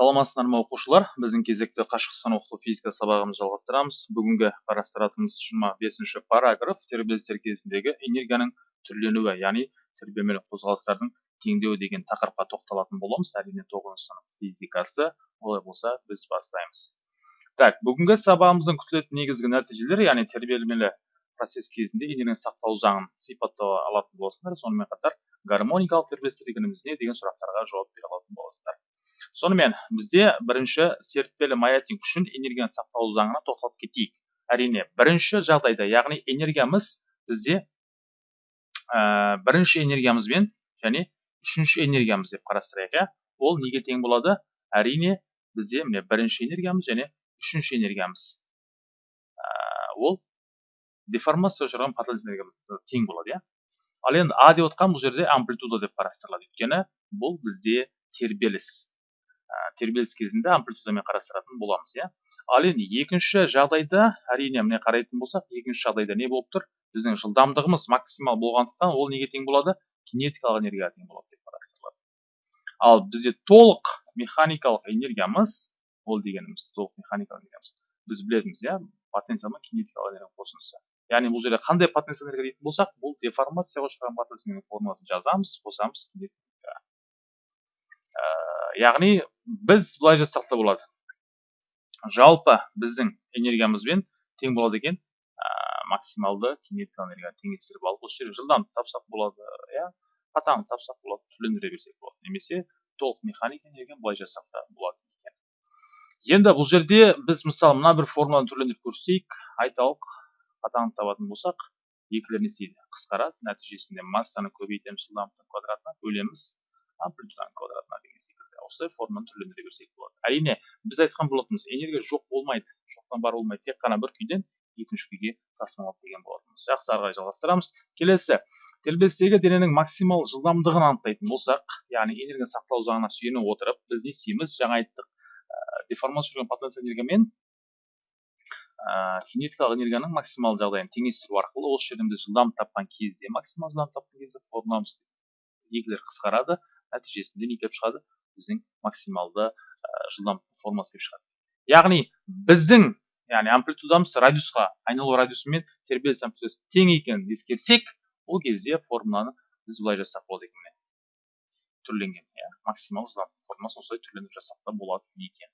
саламатсыздар ма оқушылар? Біздің кезекті қашықтықтан оқыту физика сабағымызды жалғастырамыз. Бүгінгі қарастыратынымыз жиырма бесінші параграф тербелістер кезіндегі энергияның түрленуі яғни тербелмелі қозғалыстардың теңдеуі деген тақырыпқа тоқталатын боламыз. Әрине тоғызыншы сынып физикасы олай болса біз бастаймыз. Так бүгінгі сабағымыздың күтілетін негізгі нәтижелері яғни тербелмелі процесс кезінде энергияның сақталу заңын сипаттала алатын боласыңдар сонымен қатар гармоникалық тербелістер дегеніміз не деген сұрақтарға жауап бере алатын боласыздар сонымен бізде бірінші серіппелі маятник үшін энергияны сақталу заңына тоқталып кетейік. Әрине бірінші жағдайда яғни энергиямыз бізде ә, бірінші энергиямызбен және үшінші энергиямыз деп қарастырайық иә? Ол неге тең болады? Әрине бізде міне бірінші энергиямыз және үшінші энергиямыз. Ә, ол деформация ұшыраған потенциал энергиямыз тең болады иә? Ал енді а деп отқан бұл жерде амплитуда деп қарастырылады. Өйткені бұл бізде тербеліс. Тербеліс кезінде амплитудамен қарастыратын боламыз иә. Ал енді екінші жағдайда әрине міне қарайтын болсақ екінші жағдайда не болып тұр? Біздің жылдамдығымыз максимал болғандықтан ол неге тең болады? Кинетикалық энергияға тең болады деп қарастырылады. Ал бізде толық механикалық энергиямыз ол дегеніміз толық механикалық энергиямыз біз білетінбіз иә потенциал мен кинетикалық энергияның қосындысы. Яғни бұл жерде қандай потенциал энергия дейтін болсақ бұл деформацияға ұшыраған потенциал формуласын жазамыз қосамыз яғни біз былай жазсақ та болады. Жалпы біздің энергиямызбен тең болады екен. Ә, максималды кинетикалық энергияны теңестіріп алып осы жерге жылдамдық тапсақ болады иә? Қатаңдық тапсақ болады түрлендіре берсек болады. Немесе толық механика энергияны былай жазсақ та болады екен. Енді бұл жерде біз мысалы мына бір формуланы түрлендіріп көрсетейік айталық қатаңдық табатын болсақ екілер не істейді? Қысқарады нәтижесінде массаны көбейтеміз жылдамдықтың квадратына бөлеміз амплитуданың квадратына деген секілді. Осылай форманы түрлендіре берсек болады. Әрине біз айтқан болатынбыз энергия жоқ болмайды. Жоқтан бар болмайды. Тек қана бір күйден екінші күйге тасымалдайды деген болатынбыз жақсы ары қарай жалғастырамыз. Келесі. Тербелістегі дененің максимал жылдамдығын анықтайтын болсақ яғни энергия сақталу заңына сүйене отырып біз не істейміз жаңа айттық. Ә, деформация жүрген потенциал энергия мен ә, кинетикалық энергияның максимал жағдайын теңестіру арқылы осы жерден біз жылдамдық тапқан кезде максимал жылдамдық тапқан кезде формуламыз екілер қысқарады нәтижесінде не келіп шығады? Біздің максималды ә, жылдамдық формасы келіп шығады. Яғни біздің яғни амплитудамыз радиусқа айналу радиусымен тербеліс амплитудасы тең екенін ескерсек ол кезде формуланы біз былай жазсақ болады екен міне. Түрленген иә максимал жылдамдық формуласын осылай түрлендіріп жазсақ та болады екен.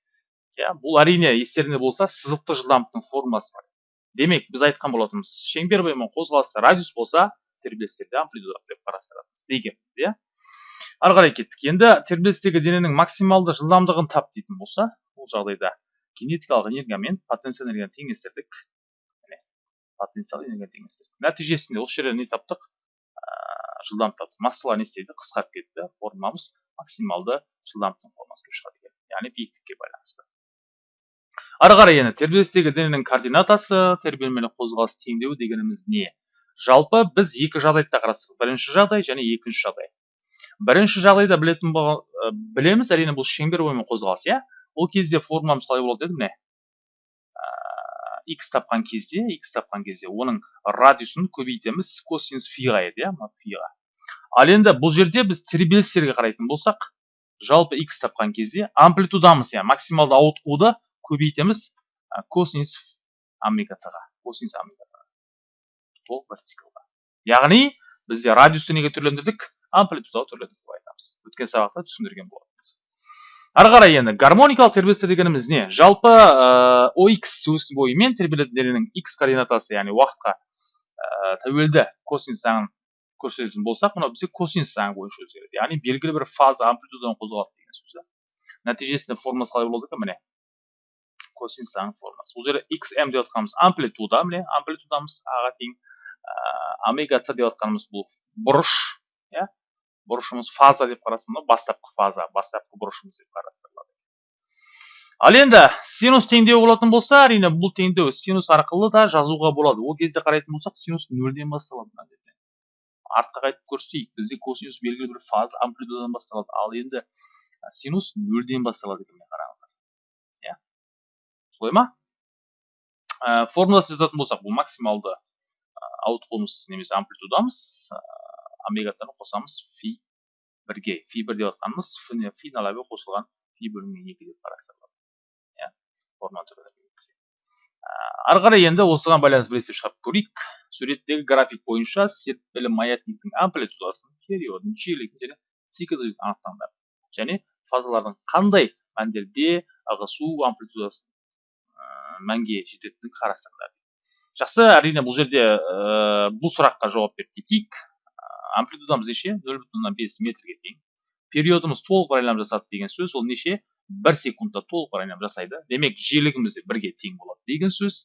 Иә бұл әрине естеріңде болса сызықтық жылдамдықтың формуласы бар. Демек біз айтқан болатынбыз шеңбер бойымен қозғалыста радиус болса тербелістерде амплитуда деп қарастыратынбыз дегенбіз иә. Ары қарай кеттік. Енді тербелістегі дененің максималды жылдамдығын тап дейтін болса бұл жағдайда кинетикалық энергия мен потенциал энергияны теңестірдік. Міне потенциал энергияны теңестірдік. Нәтижесінде осы жерде не таптық? Жылдамдық таптық. Массалар не істейді? Қысқарып кетті. Формамыз максималды жылдамдықтың формасы келіп шығады екен. Яғни биіктікке байланысты. Ары қарай енді тербелістегі дененің координатасы тербелмелі қозғалыс теңдеуі дегеніміз не? Жалпы біз екі жағдайды қарастырдық. Бірінші жағдай және екінші жағдай. Бірінші жағдайда білетін білеміз әрине бұл шеңбер бойымен қозғалыс иә. Ол кезде формуламыз қалай болады еді міне x тапқан кезде x тапқан кезде оның радиусын көбейтеміз косинус фиға еді иә фиға. Ал енді бұл жерде біз тербелістерге қарайтын болсақ жалпы x тапқан кезде амплитудамыз иә максималды ауытқуды көбейтеміз косинус омега т косинус омега т ол вертикалға. Яғни бізде радиусты неге түрлендірдік? Амплитудалы түрлерді деп айтамыз. Өткен сабақта түсіндірген болатынбыз. Ары қарай енді гармоникалық тербелістер дегеніміз не? Жалпы ә, ox өсі бойымен тербелетін дененің x координатасы яғни уақытқа ә, тәуелді косинус заңын көрсететін болсақ мынау бізге косинус заңы бойынша өзгереді яғни белгілі бір фаза амплитудадан қозғалады деген сөз нәтижесінде формасы қалай болады екен? Міне. Косинус заңының формасы. Бұл жерде xm деп жатқанымыз амплитуда міне амплитудамыз. Аға тең омега т деп жатқанымыз бұл бұрыш иә? Бұрышымыз фаза деп қарастырылады бастапқы фаза бастапқы бұрышымыз деп қарастырылады. ал енді синус теңдеуі болатын болса әрине бұл теңдеу синус арқылы да жазуға болады. ол кезде қарайтын болсақ синус нөлден басталады мына жерден артқа қайтып көрсетейік бізде косинус белгілі бір фаза амплитудадан басталады. ал енді синус нөлден басталады екен қараңыздар. иә. солай ма? формуласын жазатын болсақ бұл максималды ауытқуымыз немесе амплитудамыз омега қосамыз фи бірге фи бір деп жатқанымыз фи нөл қосылған пи бөлінген екі деп қарастырылады иә форма ары қарай енді осыған байланысты бір есеп шығарып көрейік суреттегі график бойынша серпілі маятниктің амплитудасын периодын жиілігін және циклділігін анықтаңдар және фазалардың қандай мәндерде ығысу амплитудасын мәнге жететінін қарастырыңдар жақсы әрине бұл жерде ә, бұл сұраққа жауап беріп кетейік амплитудамыз неше нөл бүтін оннан бес метрге тең периодымыз толық бір айналым жасады деген сөз ол неше бір секундта толық бір айналым жасайды демек жиілігіміз де бірге тең болады деген сөз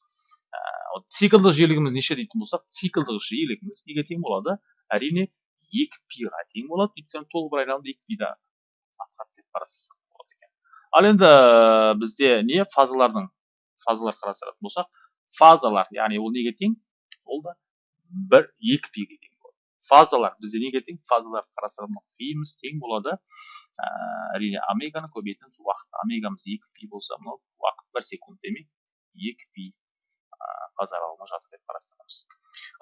циклдық жиілігіміз неше дейтін болсақ циклдық жиілігіміз неге тең болады әрине екі пиға тең болады өйткені толық бір екі пида атқарды деп қарастырсақ болады екен ал енді бізде не фазалардың фазалар қарастыратын болсақ фазалар яғни ол неге тең ол да бір екі пиге фазалар. Бізде неге тең фазалар қарастыратын фиміз тең болады. Ә, әрине омеганы көбейтеміз уақыт. Омегамыз екі пи болса мынау уақыт бір секунд демек екі пи фаза аралығына жатыр деп қарастырамыз.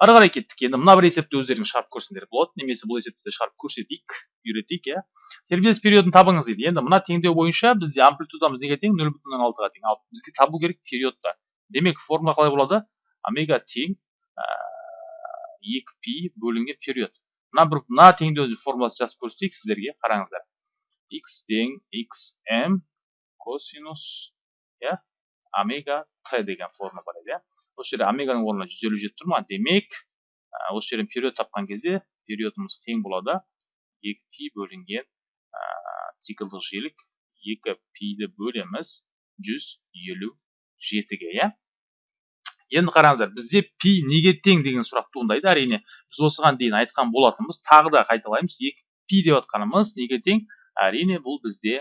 Ары қарай кеттік. Енді мына бір есепті өздеріңіз шығарып көрсеңдер болады. Немесе бұл есепті шығарып көрсетейік үйретейік иә. Тербеліс периодын табыңыз дейді. Енді мына теңдеу бойынша бізде амплитудамыз неге тең? нөл бүтін оннан алтыға тең. ал бізге табу керек периодта. Демек формула қалай болады? Омега тең екі пи бөлінген период. Мына бір мына теңдеу формуласын жазып көрсетейік сіздерге қараңыздар. X тең xm косинус иә омега т деген формула бар еді иә. Осы жерде омеганың орнына жүз елу жеті тұр ма? Демек осы жерден период тапқан кезде периодымыз тең болады. Екі пи бөлінген циклдық жиілік екі пиді бөлеміз жүз елу жетіге иә. Енді қараңыздар бізде пи неге тең деген сұрақ туындайды. Әрине біз осыған дейін айтқан болатынбыз. Тағы да қайталаймыз. Екі пи деп жатқанымыз неге тең? Әрине бұл бізде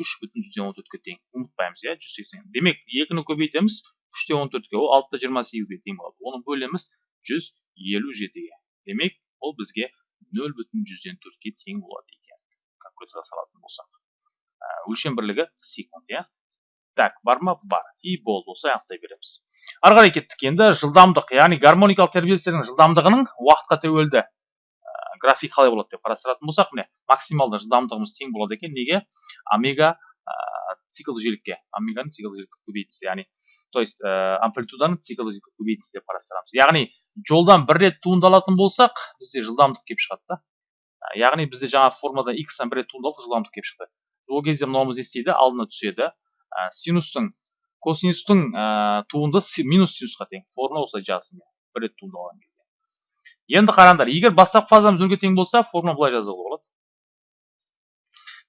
үш бүтін жүзден он төртке тең. Ұмытпаймыз иә жүз сексен. Демек екіні көбейтеміз үште он төртке ол алты да жиырма сегізге тең болады. Оны бөлеміз жүз елу жетіге. Демек ол бізге нөл бүтін жүзден төртке тең болады екен. Калькуляторға салатын болсақ. Өлшем бірлігі секунд иә. Так бар ма? Бар. И болды осылай анықтай береміз. Ары қарай кеттік енді. Жылдамдық яғни гармоникалық тербелістердің жылдамдығының уақытқа тәуелді график қалай болады деп қарастыратын болсақ міне максималды жылдамдығымыз тең болады екен. Неге? Омега циклді жиілікке. Омеганың циклді жиілікке көбейтісі яғни то есть амплитуданы циклді жиілікке көбейтісі деп қарастырамыз. Яғни жолдан бір рет туындалатын болсақ бізде жылдамдық келіп шығады да. Яғни бізде жаңа формада x-тан бір рет туындалды жылдамдық келіп шықты. Ол кезде мынауымыз не істейді? Алдына түседі. Синустың косинустың туындысы минус синусқа тең. Формула осылай жаздым бір рет туындалған кезде енді қараңдар егер бастапқы фазамыз нөлге тең болса формула былай жазуға болады.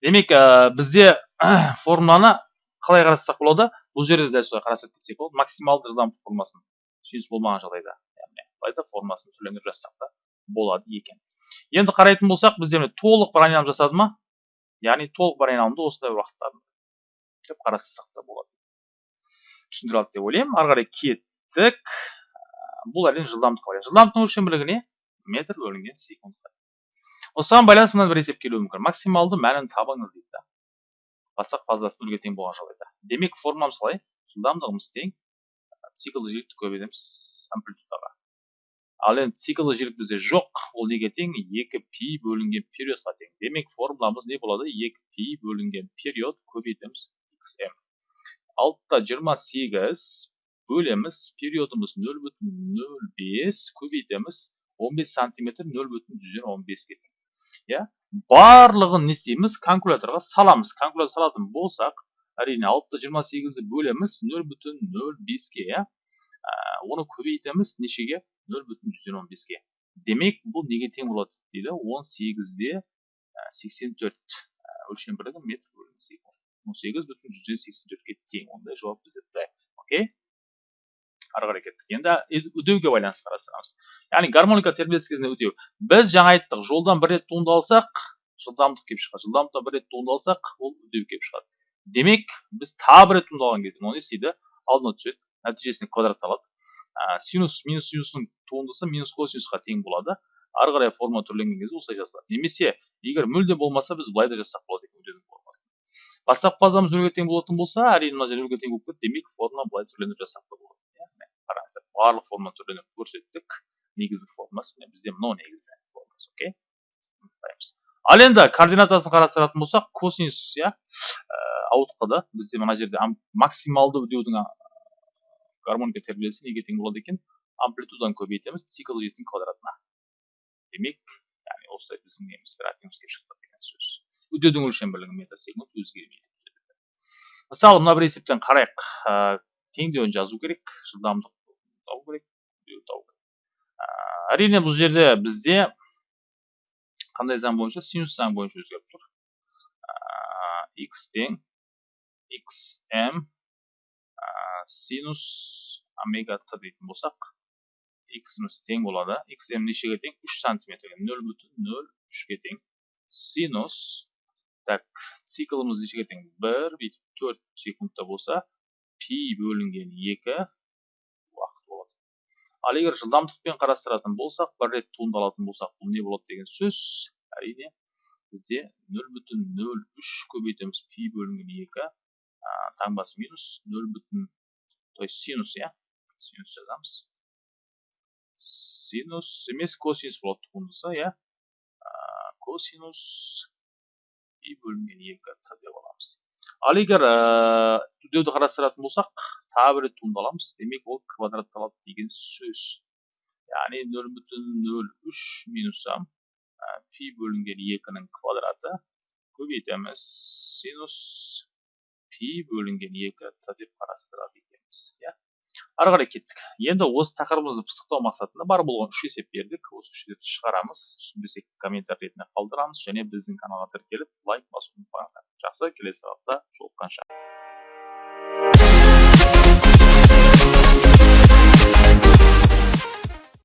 Демек бізде формуланы қалай қарастырсақ болады? Бұл жерде дәл солай қарастырып кетсек болады. Максималды жылдамдық формуласын сүйіс болмаған жағдайда яғни былай да формуласын түрлендіріп жазсақ та болады екен. Енді қарайтын болсақ бізде толық бір айналым жасады ма? Яғни толық бір айналымды осындай уақытта деп қарастырсақ та болады. Түсіндіре алды деп ойлаймын. Ары қарай кеттік. Бұл әрине жылдамдық жылдамдықтың өлшем бірлігі не метр бөлінген секунд осыған байланысты мына бір есеп келуі мүмкін. Максималды мәнін табыңыз дейді да. Бастапқы фазасы нөлге тең болған жағдайда. Демек формуламыз қалай жылдамдығымыз тең. Циклді жиілікті көбейтеміз амплитудаға. Ал енді циклді жиілік бізде жоқ. Ол неге тең? Екі пи бөлінген периодқа тең. Демек формуламыз не болады? Екі пи бөлінген период көбейтеміз. Xm алтыда жиырма сегіз бөлеміз периодымыз нөл бүтін нөл бес көбейтеміз он бес сантиметр нөл бүтін жүзден он беске тең иә барлығын не істейміз калькуляторға саламыз калькулятор салатын болсақ әрине алтыда жиырма сегізді бөлеміз нөл бүтін нөл беске иә оны көбейтеміз нешеге нөл бүтін жүзден он беске демек бұл неге тең болады дейді он сегізде сексен төрт өлшем бірлігі метр бөлінген секунд он сегіз бүтін жүзден сексен төртке тең ондай жауап бізде д окей ары қарай кеттік енді үдеуге байланысты қарастырамыз яғни гармоника тербеліс кезінде үдеу біз жаңа айттық жолдан бір рет туындалсақ жылдамдық келіп шығады жылдамдықта бір рет туындалсақ ол үдеу келіп шығады демек біз тағы бір рет туындалған кезде оны не істейді алдына түседі нәтижесінде квадратталады ә, синус минус синустың туындысы минус косинусқа тең болады ары қарай формула түрленген кезде осылай жазылады немесе егер мүлде болмаса біз былай да жазсақ болады екен бастапқы фазамыз нөлге тең болатын болса әрине мына жер нөлге тең болып кетті. Демек формула былай түрлендіріп жазсақ та болады иә қараңыздар барлық формула түрленіп көрсеттік. Негізгі формуласы міне бізде мынау негізгі формуласы окей? Ал енді координатасын қарастыратын болсақ косинус иә ауытқыды. Бізде мына жерде максималды үдеудің гармоника тербелісі неге тең болады екен? Амплитуданы көбейтеміз цикл жетінің квадратына. Демек яғни осылай біздің неміз графигімізге шықты деген сөз. Үдеудің өлшем бірлігі метр секунд өзгермейді мысалы мына бір есептен қарайық. Ә, теңдеуін жазу керек жылдамдық табу керек табу керек. Ә, әрине бұл жерде бізде қандай заң бойынша? Синус заң бойынша өзгеріп тұр. Ә, x тең xm синус омега т дейтін болсақ x'imiz тең болады. Xm нешеге тең? 3 сантиметрге. 0 бүтін 0 3-ге тең. Синус так циклымыз нешеге тең 1 бүйтіп 4 секундта болса пи бөлінген 2 уақыт болады ал егер жылдамдықпен қарастыратын болсақ бір рет туындалатын болсақ бұл не болады деген сөз. Әрине бізде 0 бүтін 03 көбейтеміз. Пи бөлінген 2 таңбасы минус 0 бүтін то есть синус иә? Синус жазамыз. Синус емес косинус болады туындысы иә? Косинус и бөлінген екі т деп аламыз. Ал егер үдеуді қарастыратын болсақ тағы бір рет туындаламыз. Демек ол квадратталады деген сөз. Яғни нөл бүтін нөл үш минус пи бөлінген екінің квадраты көбейтеміз. Синус пи бөлінген екі т деп қарастырады екенбіз иә? Ары қарай кеттік. Енді осы тақырыбымызды пысықтау мақсатында бар болған үш есеп бердік. Осы үш есепті шығарамыз. Түсінбесек комментарий ретінде қалдырамыз және біздің каналға тіркеліп лайк басуды ұмытпаңыздар. Жақсы келесі сабақта жолыққанша.